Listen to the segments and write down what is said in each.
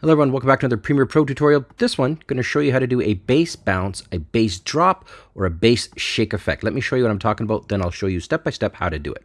Hello everyone, welcome back to another Premiere Pro tutorial. This one, going to show you how to do a bass bounce, a bass drop, or a bass shake effect. Let me show you what I'm talking about, then I'll show you step by step how to do it.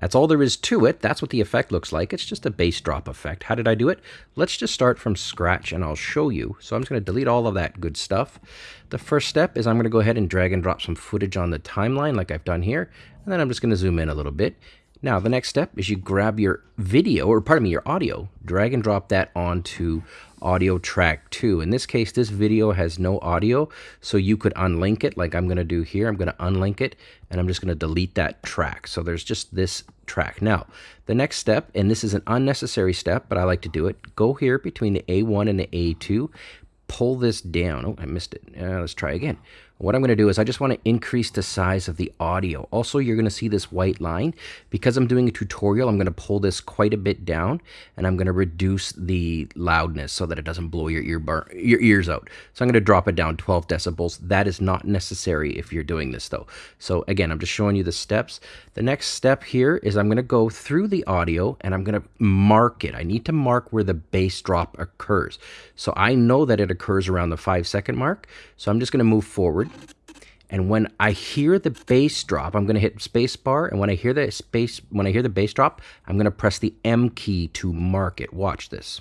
That's all there is to it. That's what the effect looks like. It's just a bass drop effect. How did I do it? Let's just start from scratch and I'll show you. So I'm just going to delete all of that good stuff. The first step is I'm going to go ahead and drag and drop some footage on the timeline like I've done here. And then I'm just going to zoom in a little bit. Now, the next step is you grab your video, or pardon me, your audio, drag and drop that onto audio track 2. In this case, this video has no audio, so you could unlink it like I'm going to do here. I'm going to unlink it, and I'm just going to delete that track. So there's just this track. Now, the next step, and this is an unnecessary step, but I like to do it, go here between the A1 and the A2, pull this down. Oh, I missed it. Uh, let's try again. What I'm going to do is I just want to increase the size of the audio. Also, you're going to see this white line. Because I'm doing a tutorial, I'm going to pull this quite a bit down, and I'm going to reduce the loudness so that it doesn't blow your, ear bar, your ears out. So I'm going to drop it down 12 decibels. That is not necessary if you're doing this, though. So again, I'm just showing you the steps. The next step here is I'm going to go through the audio, and I'm going to mark it. I need to mark where the bass drop occurs. So I know that it occurs around the 5 second mark, so I'm just going to move forward and when I hear the bass drop, I'm going to hit space bar. And when I hear the space, when I hear the bass drop, I'm going to press the M key to mark it. Watch this.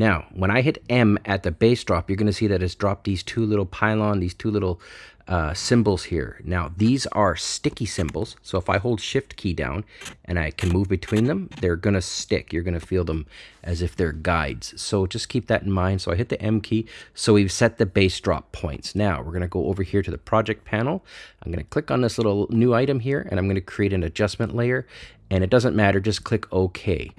Now, when I hit M at the bass drop, you're going to see that it's dropped these two little pylon, these two little uh, symbols here. Now, these are sticky symbols, So if I hold shift key down and I can move between them, they're going to stick. You're going to feel them as if they're guides. So just keep that in mind. So I hit the M key. So we've set the bass drop points. Now we're going to go over here to the project panel. I'm going to click on this little new item here and I'm going to create an adjustment layer. And it doesn't matter, just click OK.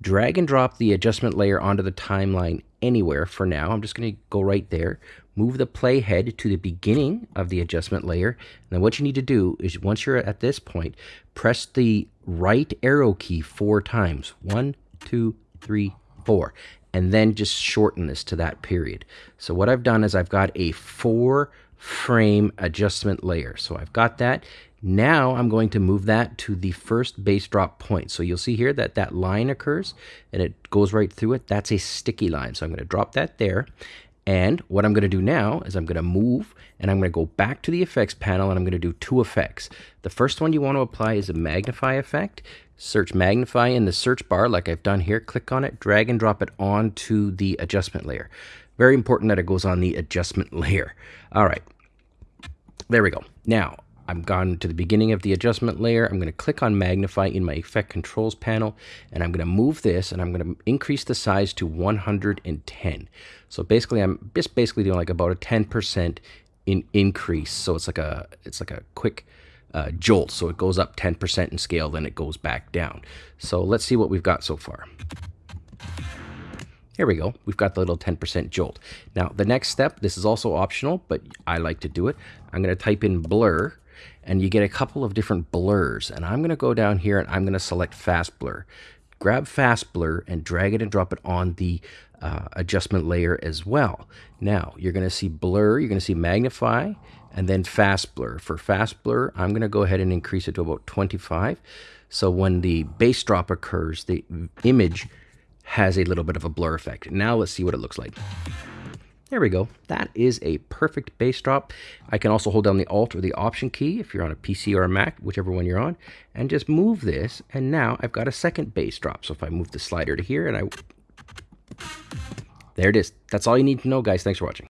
Drag and drop the adjustment layer onto the timeline anywhere for now. I'm just going to go right there move the playhead to the beginning of the adjustment layer. And then what you need to do is once you're at this point, press the right arrow key four times. One, two, three, four. And then just shorten this to that period. So what I've done is I've got a four frame adjustment layer. So I've got that. Now I'm going to move that to the first bass drop point. So you'll see here that that line occurs and it goes right through it. That's a sticky line. So I'm going to drop that there. And what I'm going to do now is I'm going to move and I'm going to go back to the effects panel and I'm going to do two effects. The first one you want to apply is a magnify effect. Search magnify in the search bar like I've done here. Click on it, drag and drop it onto the adjustment layer. Very important that it goes on the adjustment layer. All right, there we go. Now, I'm gone to the beginning of the adjustment layer. I'm going to click on magnify in my effect controls panel and I'm going to move this and I'm going to increase the size to 110. So basically I'm just basically doing like about a 10% in increase. So it's like a it's like a quick uh, jolt. So it goes up 10% in scale, then it goes back down. So let's see what we've got so far. Here we go. We've got the little 10% jolt. Now, the next step, this is also optional, but I like to do it. I'm going to type in blur and you get a couple of different blurs. And I'm going to go down here and I'm going to select fast blur. Grab fast blur and drag it and drop it on the uh, adjustment layer as well. Now you're going to see blur, you're going to see magnify, and then fast blur. For fast blur, I'm going to go ahead and increase it to about 25. So when the bass drop occurs, the image has a little bit of a blur effect. Now let's see what it looks like. There we go. That is a perfect bass drop. I can also hold down the Alt or the Option key if you're on a PC or a Mac, whichever one you're on, and just move this, and now I've got a second bass drop. So if I move the slider to here and I... There it is. That's all you need to know, guys. Thanks for watching.